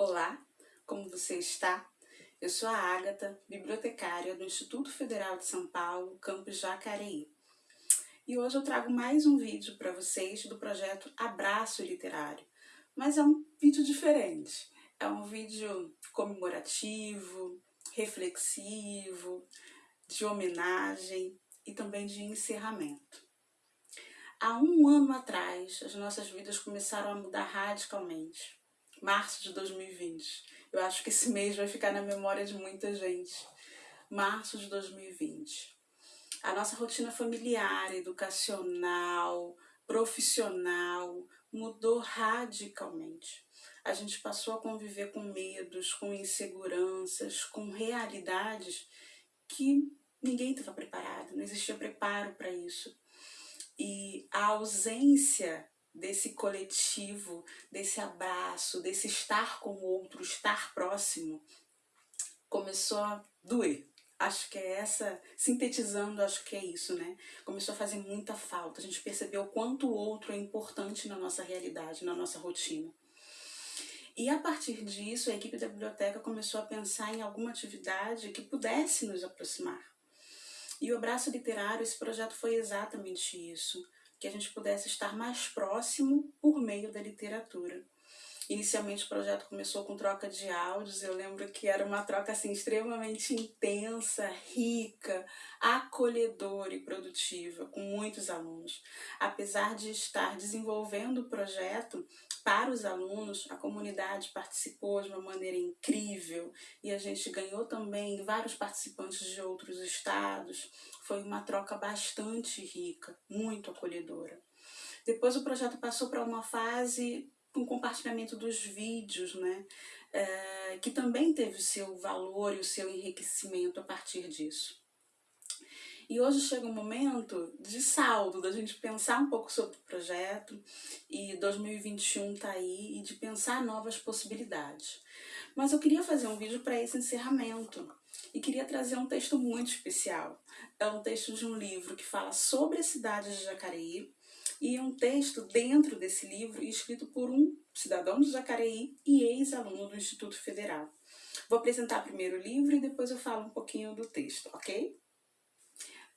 Olá, como você está? Eu sou a Ágata, bibliotecária do Instituto Federal de São Paulo, campus Jacareí. E hoje eu trago mais um vídeo para vocês do projeto Abraço Literário, mas é um vídeo diferente. É um vídeo comemorativo, reflexivo, de homenagem e também de encerramento. Há um ano atrás, as nossas vidas começaram a mudar radicalmente março de 2020. Eu acho que esse mês vai ficar na memória de muita gente. Março de 2020. A nossa rotina familiar, educacional, profissional mudou radicalmente. A gente passou a conviver com medos, com inseguranças, com realidades que ninguém estava preparado, não existia preparo para isso. E a ausência desse coletivo, desse abraço, desse estar com o outro, estar próximo, começou a doer. Acho que é essa, sintetizando, acho que é isso, né? Começou a fazer muita falta. A gente percebeu o quanto o outro é importante na nossa realidade, na nossa rotina. E a partir disso, a equipe da biblioteca começou a pensar em alguma atividade que pudesse nos aproximar. E o Abraço Literário, esse projeto foi exatamente isso que a gente pudesse estar mais próximo por meio da literatura. Inicialmente o projeto começou com troca de áudios, eu lembro que era uma troca assim extremamente intensa, rica, acolhedora e produtiva com muitos alunos. Apesar de estar desenvolvendo o projeto para os alunos, a comunidade participou de uma maneira incrível e a gente ganhou também vários participantes de outros estados. Foi uma troca bastante rica, muito acolhedora. Depois o projeto passou para uma fase com compartilhamento dos vídeos, né? É, que também teve o seu valor e o seu enriquecimento a partir disso. E hoje chega um momento de saldo, da gente pensar um pouco sobre o projeto, e 2021 tá aí, e de pensar novas possibilidades. Mas eu queria fazer um vídeo para esse encerramento, e queria trazer um texto muito especial. É um texto de um livro que fala sobre a cidade de Jacareí, e um texto dentro desse livro escrito por um cidadão de Jacareí e ex-aluno do Instituto Federal. Vou apresentar primeiro o livro e depois eu falo um pouquinho do texto, ok?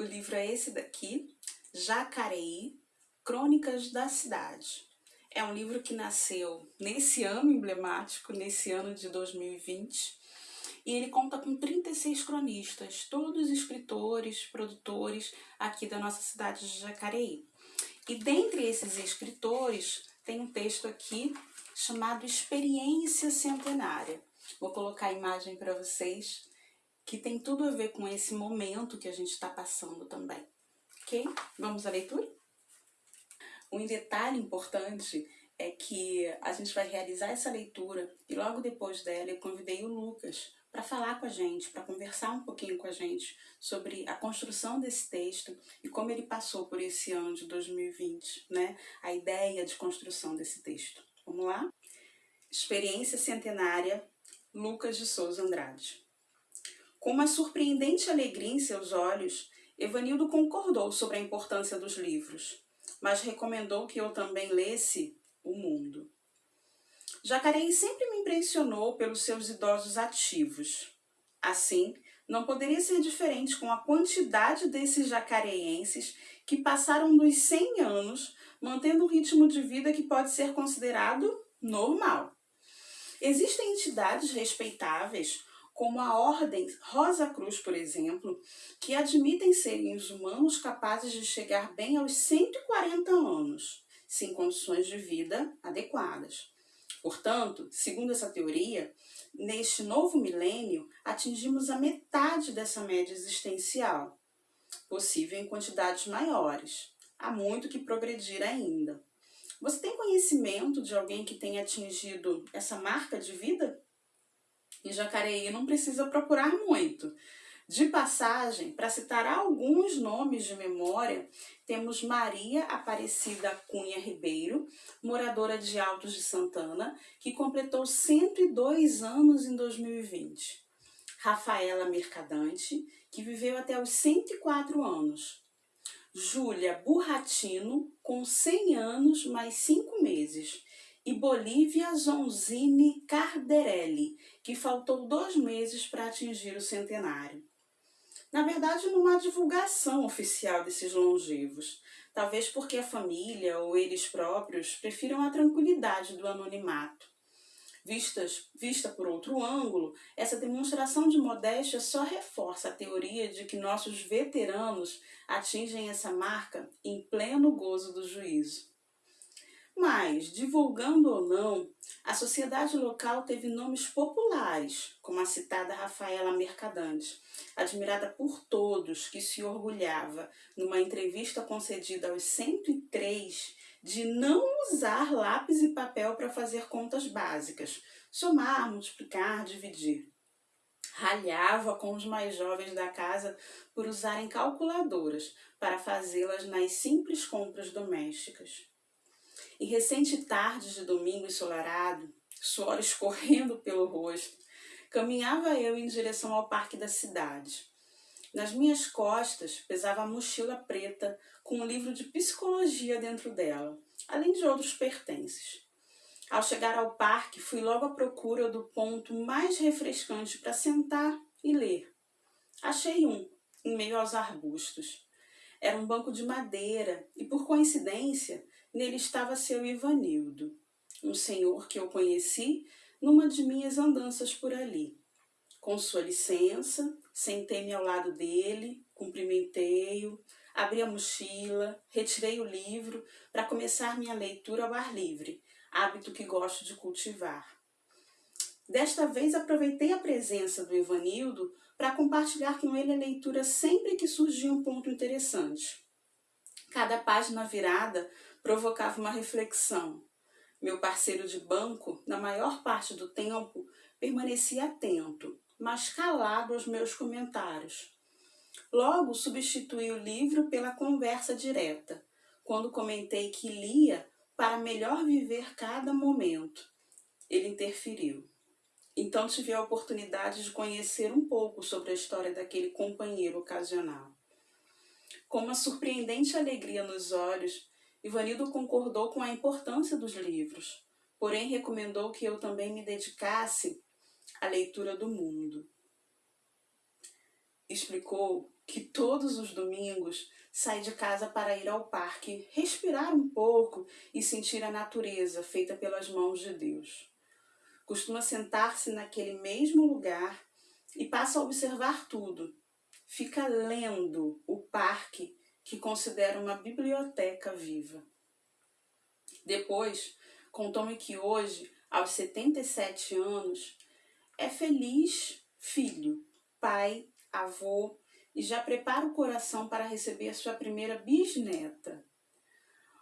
O livro é esse daqui, Jacareí, Crônicas da Cidade. É um livro que nasceu nesse ano emblemático, nesse ano de 2020, e ele conta com 36 cronistas, todos escritores, produtores aqui da nossa cidade de Jacareí. E dentre esses escritores, tem um texto aqui chamado Experiência Centenária. Vou colocar a imagem para vocês, que tem tudo a ver com esse momento que a gente está passando também. Ok? Vamos à leitura? Um detalhe importante é que a gente vai realizar essa leitura e logo depois dela eu convidei o Lucas para falar com a gente, para conversar um pouquinho com a gente sobre a construção desse texto e como ele passou por esse ano de 2020, né? A ideia de construção desse texto. Vamos lá? Experiência Centenária, Lucas de Souza Andrade. Com uma surpreendente alegria em seus olhos, Evanildo concordou sobre a importância dos livros, mas recomendou que eu também lesse O Mundo. Jacareí sempre me impressionou pelos seus idosos ativos. Assim, não poderia ser diferente com a quantidade desses jacareenses que passaram dos 100 anos mantendo um ritmo de vida que pode ser considerado normal. Existem entidades respeitáveis, como a Ordem Rosa Cruz, por exemplo, que admitem seres humanos capazes de chegar bem aos 140 anos, sem condições de vida adequadas. Portanto, segundo essa teoria, neste novo milênio atingimos a metade dessa média existencial, possível em quantidades maiores. Há muito que progredir ainda. Você tem conhecimento de alguém que tenha atingido essa marca de vida? Em Jacareí não precisa procurar muito. De passagem, para citar alguns nomes de memória, temos Maria Aparecida Cunha Ribeiro, moradora de Altos de Santana, que completou 102 anos em 2020. Rafaela Mercadante, que viveu até os 104 anos. Júlia Burratino, com 100 anos mais 5 meses. E Bolívia Zonzini Carderelli, que faltou dois meses para atingir o centenário. Na verdade, não há divulgação oficial desses longevos, talvez porque a família ou eles próprios prefiram a tranquilidade do anonimato. Vistas, vista por outro ângulo, essa demonstração de modéstia só reforça a teoria de que nossos veteranos atingem essa marca em pleno gozo do juízo. Mas, divulgando ou não, a sociedade local teve nomes populares, como a citada Rafaela Mercadante, admirada por todos, que se orgulhava, numa entrevista concedida aos 103, de não usar lápis e papel para fazer contas básicas, somar, multiplicar, dividir. Ralhava com os mais jovens da casa por usarem calculadoras para fazê-las nas simples compras domésticas. Em recente tarde de domingo ensolarado, suor escorrendo pelo rosto, caminhava eu em direção ao parque da cidade. Nas minhas costas pesava a mochila preta com um livro de psicologia dentro dela, além de outros pertences. Ao chegar ao parque, fui logo à procura do ponto mais refrescante para sentar e ler. Achei um, em meio aos arbustos. Era um banco de madeira e, por coincidência, Nele estava seu Ivanildo, um senhor que eu conheci numa de minhas andanças por ali. Com sua licença, sentei-me ao lado dele, cumprimentei-o, abri a mochila, retirei o livro para começar minha leitura ao ar livre, hábito que gosto de cultivar. Desta vez aproveitei a presença do Evanildo para compartilhar com ele a leitura sempre que surgia um ponto interessante. Cada página virada provocava uma reflexão. Meu parceiro de banco, na maior parte do tempo, permanecia atento, mas calado aos meus comentários. Logo substituí o livro pela conversa direta, quando comentei que lia para melhor viver cada momento. Ele interferiu. Então tive a oportunidade de conhecer um pouco sobre a história daquele companheiro ocasional. Com uma surpreendente alegria nos olhos, Ivanildo concordou com a importância dos livros, porém recomendou que eu também me dedicasse à leitura do mundo. Explicou que todos os domingos sai de casa para ir ao parque, respirar um pouco e sentir a natureza feita pelas mãos de Deus. Costuma sentar-se naquele mesmo lugar e passa a observar tudo. Fica lendo o parque que considera uma biblioteca viva. Depois, contou-me que hoje, aos 77 anos, é feliz filho, pai, avô e já prepara o coração para receber sua primeira bisneta.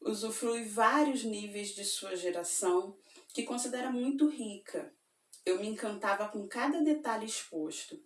Usufrui vários níveis de sua geração, que considera muito rica. Eu me encantava com cada detalhe exposto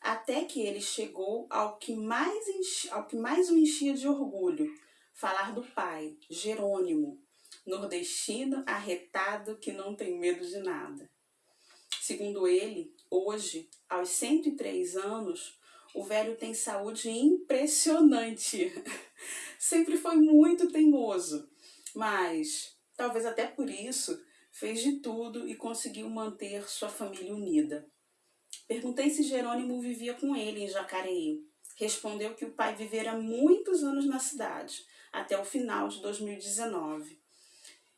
até que ele chegou ao que mais, enchi, ao que mais o enchia de orgulho, falar do pai, Jerônimo, nordestino arretado que não tem medo de nada. Segundo ele, hoje, aos 103 anos, o velho tem saúde impressionante. Sempre foi muito teimoso, mas talvez até por isso fez de tudo e conseguiu manter sua família unida. Perguntei se Jerônimo vivia com ele em Jacareí. Respondeu que o pai vivera muitos anos na cidade, até o final de 2019.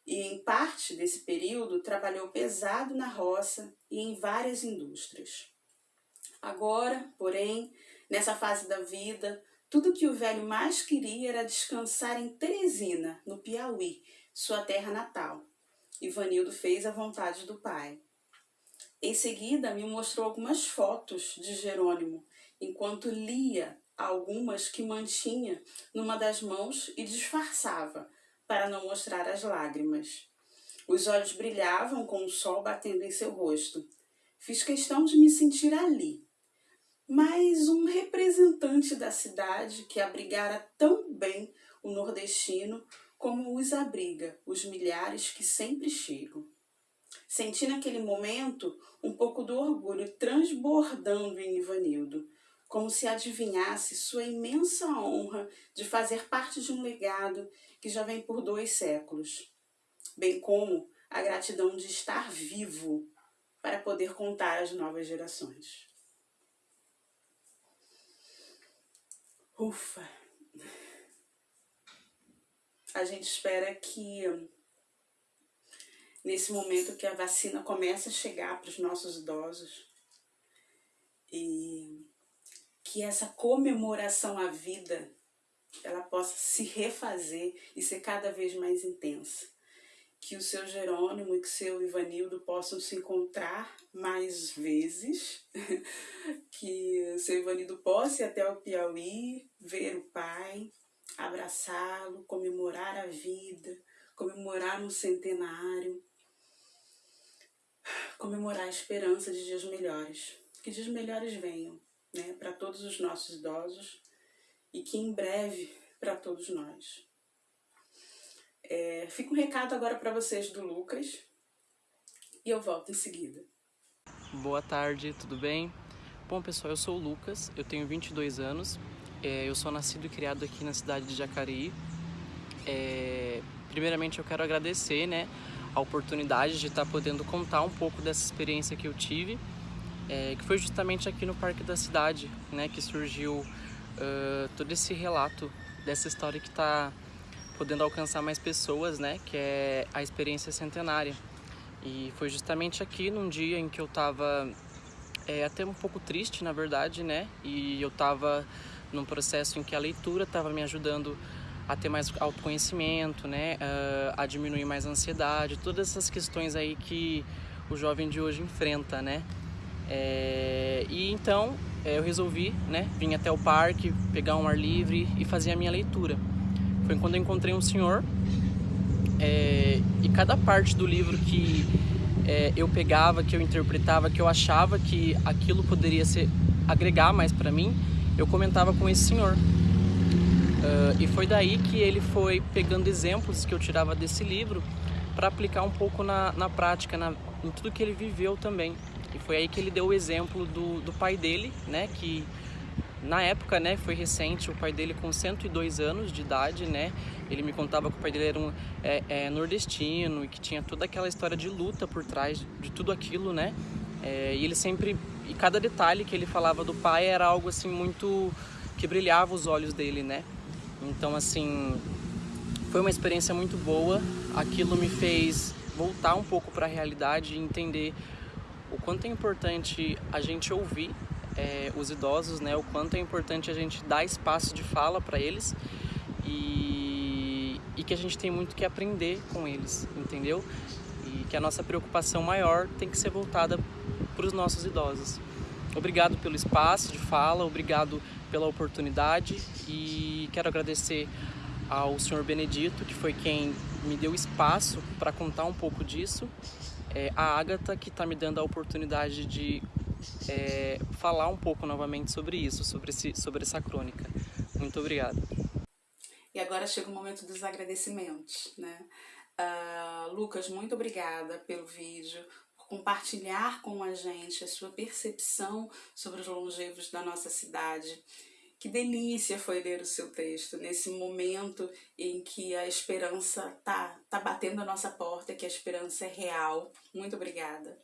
E em parte desse período trabalhou pesado na roça e em várias indústrias. Agora, porém, nessa fase da vida, tudo que o velho mais queria era descansar em Teresina, no Piauí, sua terra natal. Ivanildo fez a vontade do pai. Em seguida, me mostrou algumas fotos de Jerônimo, enquanto lia algumas que mantinha numa das mãos e disfarçava, para não mostrar as lágrimas. Os olhos brilhavam com o sol batendo em seu rosto. Fiz questão de me sentir ali. Mas um representante da cidade que abrigara tão bem o nordestino como os abriga os milhares que sempre chegam. Senti naquele momento um pouco do orgulho transbordando em Ivanildo, como se adivinhasse sua imensa honra de fazer parte de um legado que já vem por dois séculos, bem como a gratidão de estar vivo para poder contar às novas gerações. Ufa! A gente espera que nesse momento que a vacina começa a chegar para os nossos idosos e que essa comemoração à vida ela possa se refazer e ser cada vez mais intensa. Que o seu Jerônimo e que o seu Ivanildo possam se encontrar mais vezes, que o seu Ivanildo possa ir até o Piauí, ver o pai, abraçá-lo, comemorar a vida, comemorar um centenário, comemorar a esperança de dias melhores. Que dias melhores venham né, para todos os nossos idosos e que em breve para todos nós. É, fica um recado agora para vocês do Lucas e eu volto em seguida. Boa tarde, tudo bem? Bom pessoal, eu sou o Lucas, eu tenho 22 anos, é, eu sou nascido e criado aqui na cidade de Jacareí. É, primeiramente eu quero agradecer né, a oportunidade de estar podendo contar um pouco dessa experiência que eu tive é, que foi justamente aqui no Parque da Cidade, né, que surgiu uh, todo esse relato dessa história que está podendo alcançar mais pessoas, né, que é a experiência centenária. E foi justamente aqui num dia em que eu estava é, até um pouco triste, na verdade, né, e eu estava num processo em que a leitura estava me ajudando a ter mais autoconhecimento, né, uh, a diminuir mais a ansiedade, todas essas questões aí que o jovem de hoje enfrenta, né. É, e então é, eu resolvi né, vir até o parque, pegar um ar livre e fazer a minha leitura. Foi quando eu encontrei um senhor é, e cada parte do livro que é, eu pegava, que eu interpretava, que eu achava que aquilo poderia ser agregar mais para mim, eu comentava com esse senhor. Uh, e foi daí que ele foi pegando exemplos que eu tirava desse livro para aplicar um pouco na, na prática, na, em tudo que ele viveu também. E foi aí que ele deu o exemplo do, do pai dele, né, que na época, né, foi recente, o pai dele com 102 anos de idade, né, ele me contava que o pai dele era um é, é, nordestino e que tinha toda aquela história de luta por trás de tudo aquilo, né, é, e ele sempre, e cada detalhe que ele falava do pai era algo assim muito, que brilhava os olhos dele, né, então assim, foi uma experiência muito boa, aquilo me fez voltar um pouco para a realidade e entender o quanto é importante a gente ouvir é, os idosos, né? O quanto é importante a gente dar espaço de fala para eles e, e que a gente tem muito que aprender com eles, entendeu? E que a nossa preocupação maior tem que ser voltada para os nossos idosos. Obrigado pelo espaço de fala, obrigado pela oportunidade e quero agradecer ao senhor Benedito, que foi quem me deu espaço para contar um pouco disso é a Agatha que está me dando a oportunidade de é, falar um pouco novamente sobre isso, sobre, esse, sobre essa crônica. Muito obrigado. E agora chega o momento dos agradecimentos, né? Uh, Lucas, muito obrigada pelo vídeo, compartilhar com a gente a sua percepção sobre os longevos da nossa cidade que delícia foi ler o seu texto nesse momento em que a esperança tá, tá batendo a nossa porta, que a esperança é real. Muito obrigada.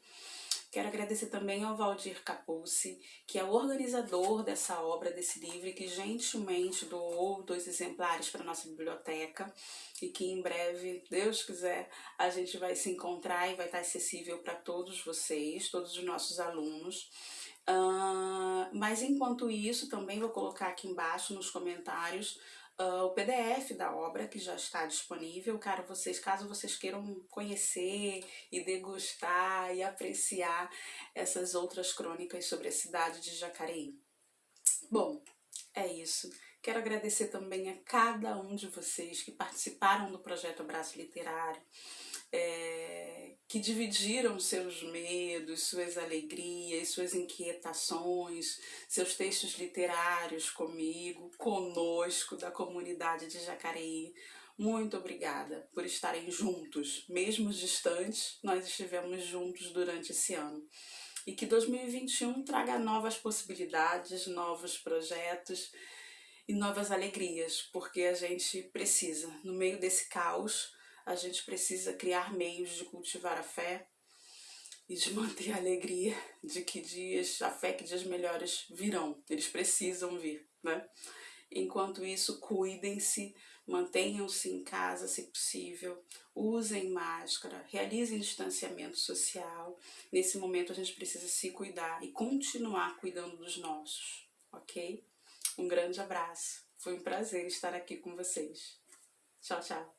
Quero agradecer também ao Valdir Capuzzi, que é o organizador dessa obra, desse livro, que gentilmente doou dois exemplares para a nossa biblioteca e que em breve, Deus quiser, a gente vai se encontrar e vai estar acessível para todos vocês, todos os nossos alunos. Uh, mas enquanto isso, também vou colocar aqui embaixo nos comentários uh, o PDF da obra que já está disponível, caso vocês, caso vocês queiram conhecer e degustar e apreciar essas outras crônicas sobre a cidade de Jacareí. Bom, é isso. Quero agradecer também a cada um de vocês que participaram do projeto Abraço Literário é, que dividiram seus medos, suas alegrias, suas inquietações, seus textos literários comigo, conosco, da comunidade de Jacareí. Muito obrigada por estarem juntos, mesmo distantes, nós estivemos juntos durante esse ano. E que 2021 traga novas possibilidades, novos projetos e novas alegrias, porque a gente precisa, no meio desse caos, a gente precisa criar meios de cultivar a fé e de manter a alegria de que dias, a fé que dias melhores virão, eles precisam vir, né? Enquanto isso, cuidem-se, mantenham-se em casa se possível, usem máscara, realizem distanciamento social. Nesse momento a gente precisa se cuidar e continuar cuidando dos nossos, ok? Um grande abraço. Foi um prazer estar aqui com vocês. Tchau, tchau.